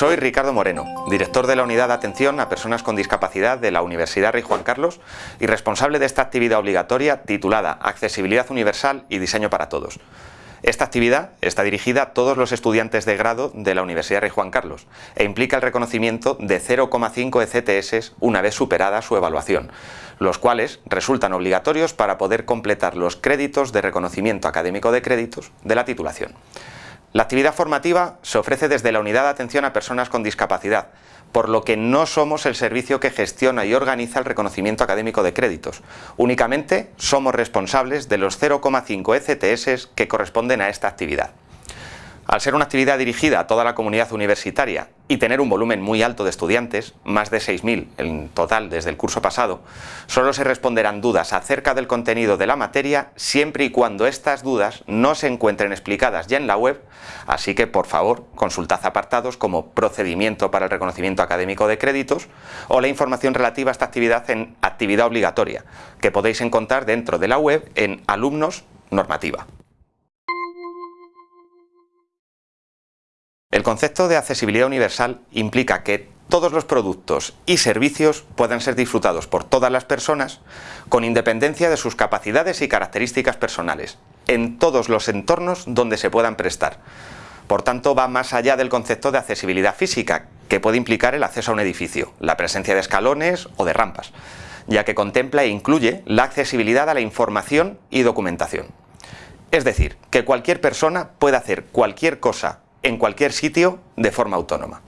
Soy Ricardo Moreno, director de la Unidad de Atención a Personas con Discapacidad de la Universidad Rey Juan Carlos y responsable de esta actividad obligatoria titulada Accesibilidad Universal y Diseño para Todos. Esta actividad está dirigida a todos los estudiantes de grado de la Universidad Rey Juan Carlos e implica el reconocimiento de 0,5 ECTS una vez superada su evaluación, los cuales resultan obligatorios para poder completar los créditos de reconocimiento académico de créditos de la titulación. La actividad formativa se ofrece desde la Unidad de Atención a Personas con Discapacidad, por lo que no somos el servicio que gestiona y organiza el reconocimiento académico de créditos. Únicamente somos responsables de los 0,5 ECTS que corresponden a esta actividad. Al ser una actividad dirigida a toda la comunidad universitaria y tener un volumen muy alto de estudiantes, más de 6.000 en total desde el curso pasado, solo se responderán dudas acerca del contenido de la materia siempre y cuando estas dudas no se encuentren explicadas ya en la web, así que por favor consultad apartados como procedimiento para el reconocimiento académico de créditos o la información relativa a esta actividad en actividad obligatoria, que podéis encontrar dentro de la web en alumnos normativa. El concepto de accesibilidad universal implica que todos los productos y servicios puedan ser disfrutados por todas las personas con independencia de sus capacidades y características personales, en todos los entornos donde se puedan prestar. Por tanto, va más allá del concepto de accesibilidad física, que puede implicar el acceso a un edificio, la presencia de escalones o de rampas, ya que contempla e incluye la accesibilidad a la información y documentación. Es decir, que cualquier persona puede hacer cualquier cosa en cualquier sitio de forma autónoma.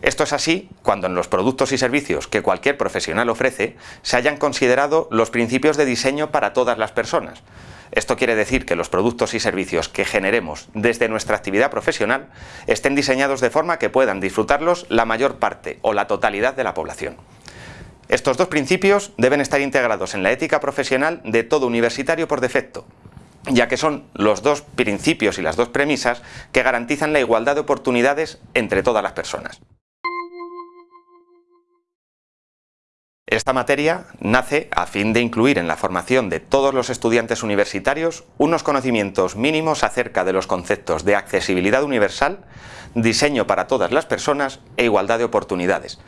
Esto es así cuando en los productos y servicios que cualquier profesional ofrece se hayan considerado los principios de diseño para todas las personas. Esto quiere decir que los productos y servicios que generemos desde nuestra actividad profesional estén diseñados de forma que puedan disfrutarlos la mayor parte o la totalidad de la población. Estos dos principios deben estar integrados en la ética profesional de todo universitario por defecto, ya que son los dos principios y las dos premisas que garantizan la igualdad de oportunidades entre todas las personas. Esta materia nace a fin de incluir en la formación de todos los estudiantes universitarios unos conocimientos mínimos acerca de los conceptos de accesibilidad universal, diseño para todas las personas e igualdad de oportunidades,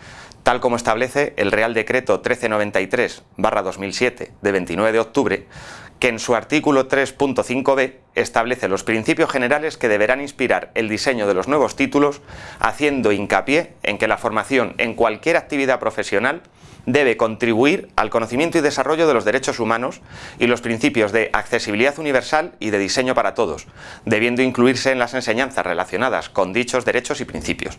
tal como establece el Real Decreto 1393-2007 de 29 de octubre, que en su artículo 3.5b establece los principios generales que deberán inspirar el diseño de los nuevos títulos, haciendo hincapié en que la formación en cualquier actividad profesional debe contribuir al conocimiento y desarrollo de los derechos humanos y los principios de accesibilidad universal y de diseño para todos, debiendo incluirse en las enseñanzas relacionadas con dichos derechos y principios.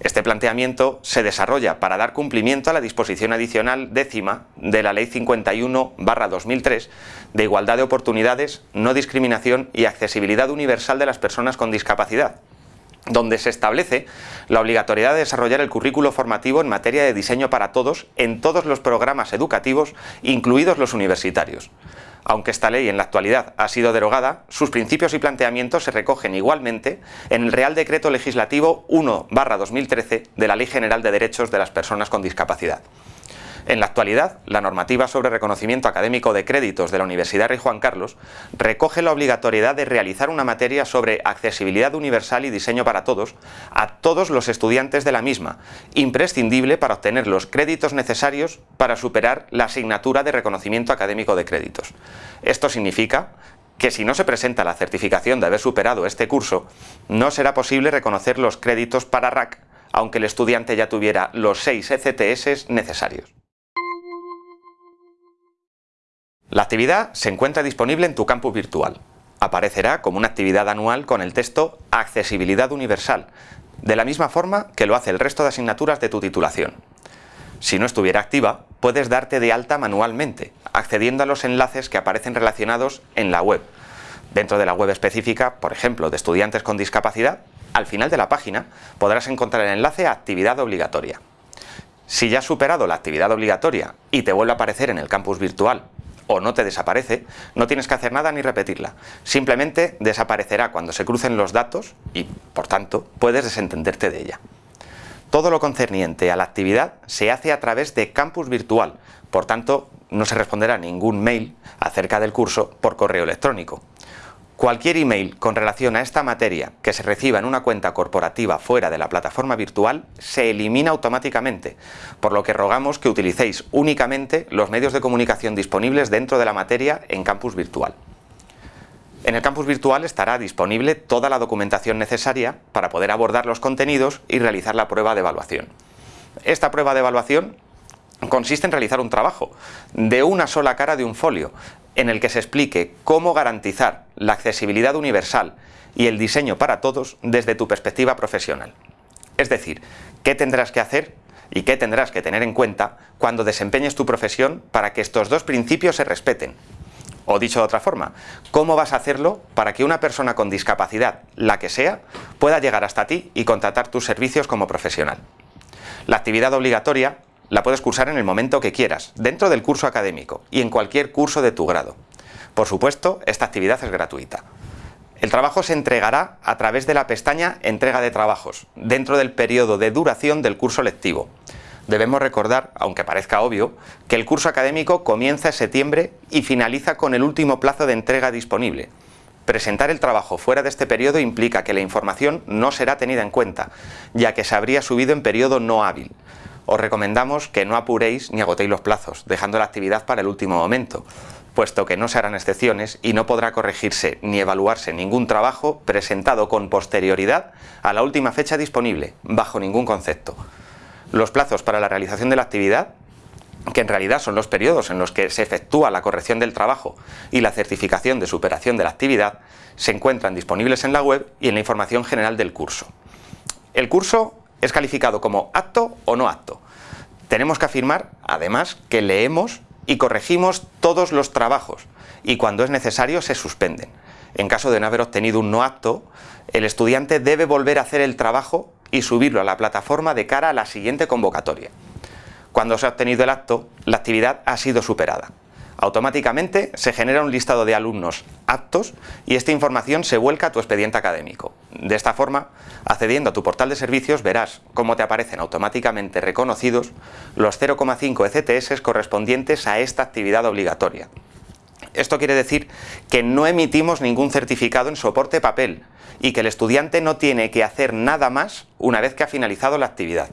Este planteamiento se desarrolla para dar cumplimiento a la disposición adicional décima de la Ley 51-2003 de igualdad de oportunidades, no discriminación y accesibilidad universal de las personas con discapacidad, donde se establece la obligatoriedad de desarrollar el currículo formativo en materia de diseño para todos en todos los programas educativos, incluidos los universitarios. Aunque esta ley en la actualidad ha sido derogada, sus principios y planteamientos se recogen igualmente en el Real Decreto Legislativo 1-2013 de la Ley General de Derechos de las Personas con Discapacidad. En la actualidad, la normativa sobre reconocimiento académico de créditos de la Universidad Rey Juan Carlos recoge la obligatoriedad de realizar una materia sobre accesibilidad universal y diseño para todos a todos los estudiantes de la misma, imprescindible para obtener los créditos necesarios para superar la asignatura de reconocimiento académico de créditos. Esto significa que si no se presenta la certificación de haber superado este curso, no será posible reconocer los créditos para RAC, aunque el estudiante ya tuviera los 6 ECTS necesarios. La actividad se encuentra disponible en tu campus virtual. Aparecerá como una actividad anual con el texto Accesibilidad Universal, de la misma forma que lo hace el resto de asignaturas de tu titulación. Si no estuviera activa, puedes darte de alta manualmente, accediendo a los enlaces que aparecen relacionados en la web. Dentro de la web específica, por ejemplo, de estudiantes con discapacidad, al final de la página podrás encontrar el enlace a actividad obligatoria. Si ya has superado la actividad obligatoria y te vuelve a aparecer en el campus virtual o no te desaparece, no tienes que hacer nada ni repetirla. Simplemente desaparecerá cuando se crucen los datos y, por tanto, puedes desentenderte de ella. Todo lo concerniente a la actividad se hace a través de campus virtual, por tanto, no se responderá ningún mail acerca del curso por correo electrónico. Cualquier email con relación a esta materia que se reciba en una cuenta corporativa fuera de la plataforma virtual se elimina automáticamente, por lo que rogamos que utilicéis únicamente los medios de comunicación disponibles dentro de la materia en campus virtual. En el campus virtual estará disponible toda la documentación necesaria para poder abordar los contenidos y realizar la prueba de evaluación. Esta prueba de evaluación consiste en realizar un trabajo de una sola cara de un folio, en el que se explique cómo garantizar la accesibilidad universal y el diseño para todos desde tu perspectiva profesional. Es decir, qué tendrás que hacer y qué tendrás que tener en cuenta cuando desempeñes tu profesión para que estos dos principios se respeten. O dicho de otra forma, ¿cómo vas a hacerlo para que una persona con discapacidad, la que sea, pueda llegar hasta ti y contratar tus servicios como profesional? La actividad obligatoria la puedes cursar en el momento que quieras, dentro del curso académico y en cualquier curso de tu grado. Por supuesto, esta actividad es gratuita. El trabajo se entregará a través de la pestaña Entrega de trabajos, dentro del periodo de duración del curso lectivo. Debemos recordar, aunque parezca obvio, que el curso académico comienza en septiembre y finaliza con el último plazo de entrega disponible. Presentar el trabajo fuera de este periodo implica que la información no será tenida en cuenta, ya que se habría subido en periodo no hábil os recomendamos que no apuréis ni agotéis los plazos, dejando la actividad para el último momento, puesto que no se harán excepciones y no podrá corregirse ni evaluarse ningún trabajo presentado con posterioridad a la última fecha disponible, bajo ningún concepto. Los plazos para la realización de la actividad que en realidad son los periodos en los que se efectúa la corrección del trabajo y la certificación de superación de la actividad, se encuentran disponibles en la web y en la información general del curso. El curso es calificado como apto o no apto. Tenemos que afirmar, además, que leemos y corregimos todos los trabajos y cuando es necesario se suspenden. En caso de no haber obtenido un no apto, el estudiante debe volver a hacer el trabajo y subirlo a la plataforma de cara a la siguiente convocatoria. Cuando se ha obtenido el acto, la actividad ha sido superada. Automáticamente se genera un listado de alumnos aptos y esta información se vuelca a tu expediente académico. De esta forma, accediendo a tu portal de servicios verás cómo te aparecen automáticamente reconocidos los 0,5 ECTS correspondientes a esta actividad obligatoria. Esto quiere decir que no emitimos ningún certificado en soporte papel y que el estudiante no tiene que hacer nada más una vez que ha finalizado la actividad.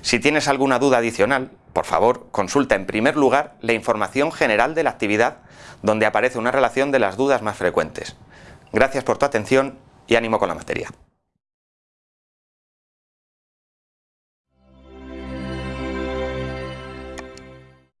Si tienes alguna duda adicional, por favor, consulta en primer lugar la información general de la actividad, donde aparece una relación de las dudas más frecuentes. Gracias por tu atención y ánimo con la materia.